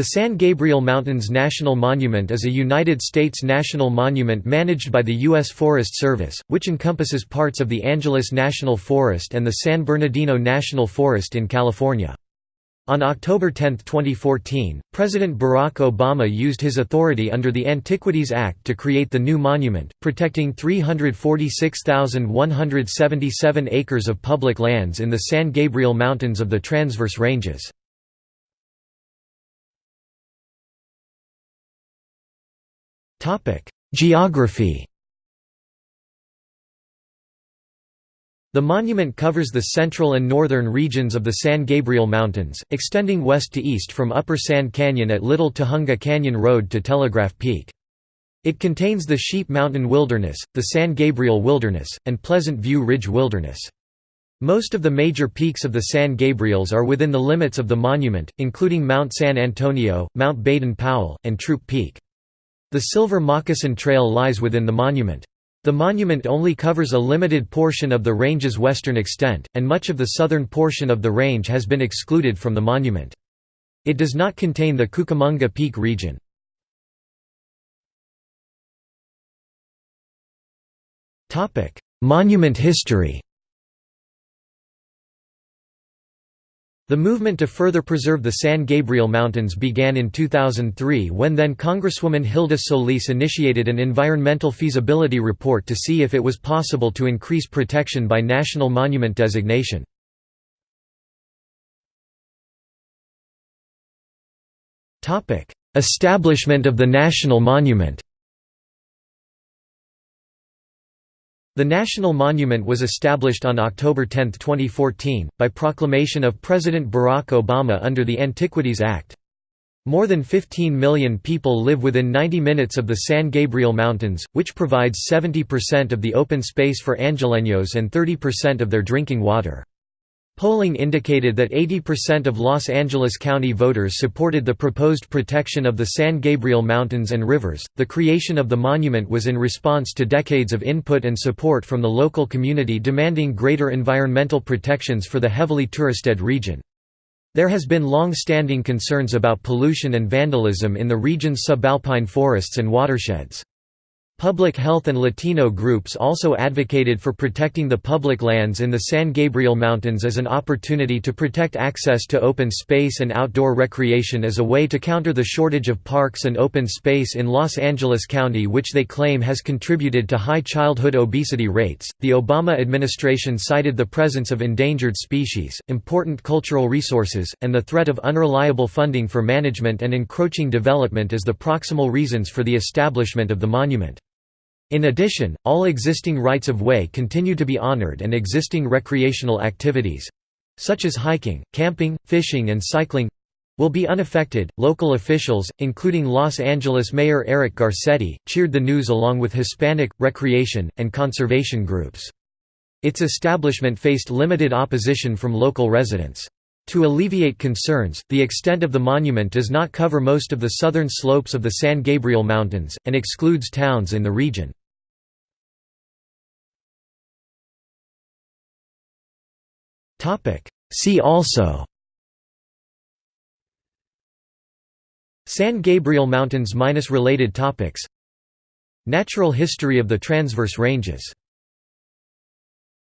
The San Gabriel Mountains National Monument is a United States national monument managed by the U.S. Forest Service, which encompasses parts of the Angeles National Forest and the San Bernardino National Forest in California. On October 10, 2014, President Barack Obama used his authority under the Antiquities Act to create the new monument, protecting 346,177 acres of public lands in the San Gabriel Mountains of the Transverse Ranges. Geography The monument covers the central and northern regions of the San Gabriel Mountains, extending west to east from Upper Sand Canyon at Little Tujunga Canyon Road to Telegraph Peak. It contains the Sheep Mountain Wilderness, the San Gabriel Wilderness, and Pleasant View Ridge Wilderness. Most of the major peaks of the San Gabriels are within the limits of the monument, including Mount San Antonio, Mount Baden-Powell, and Throop Peak. The Silver Moccasin Trail lies within the monument. The monument only covers a limited portion of the range's western extent, and much of the southern portion of the range has been excluded from the monument. It does not contain the Cucamonga Peak region. Monument history The movement to further preserve the San Gabriel Mountains began in 2003 when then Congresswoman Hilda Solis initiated an environmental feasibility report to see if it was possible to increase protection by national monument designation. Establishment of the national monument The National Monument was established on October 10, 2014, by proclamation of President Barack Obama under the Antiquities Act. More than 15 million people live within 90 minutes of the San Gabriel Mountains, which provides 70% of the open space for Angelenos and 30% of their drinking water. Polling indicated that 80% of Los Angeles County voters supported the proposed protection of the San Gabriel Mountains and rivers. The creation of the monument was in response to decades of input and support from the local community demanding greater environmental protections for the heavily touristed region. There has been long-standing concerns about pollution and vandalism in the region's subalpine forests and watersheds. Public health and Latino groups also advocated for protecting the public lands in the San Gabriel Mountains as an opportunity to protect access to open space and outdoor recreation as a way to counter the shortage of parks and open space in Los Angeles County, which they claim has contributed to high childhood obesity rates. The Obama administration cited the presence of endangered species, important cultural resources, and the threat of unreliable funding for management and encroaching development as the proximal reasons for the establishment of the monument. In addition, all existing rights-of-way continue to be honored and existing recreational activities—such as hiking, camping, fishing and cycling—will be unaffected. Local officials, including Los Angeles Mayor Eric Garcetti, cheered the news along with Hispanic, recreation, and conservation groups. Its establishment faced limited opposition from local residents. To alleviate concerns, the extent of the monument does not cover most of the southern slopes of the San Gabriel Mountains, and excludes towns in the region. See also. San Gabriel Mountains minus related topics. Natural history of the Transverse Ranges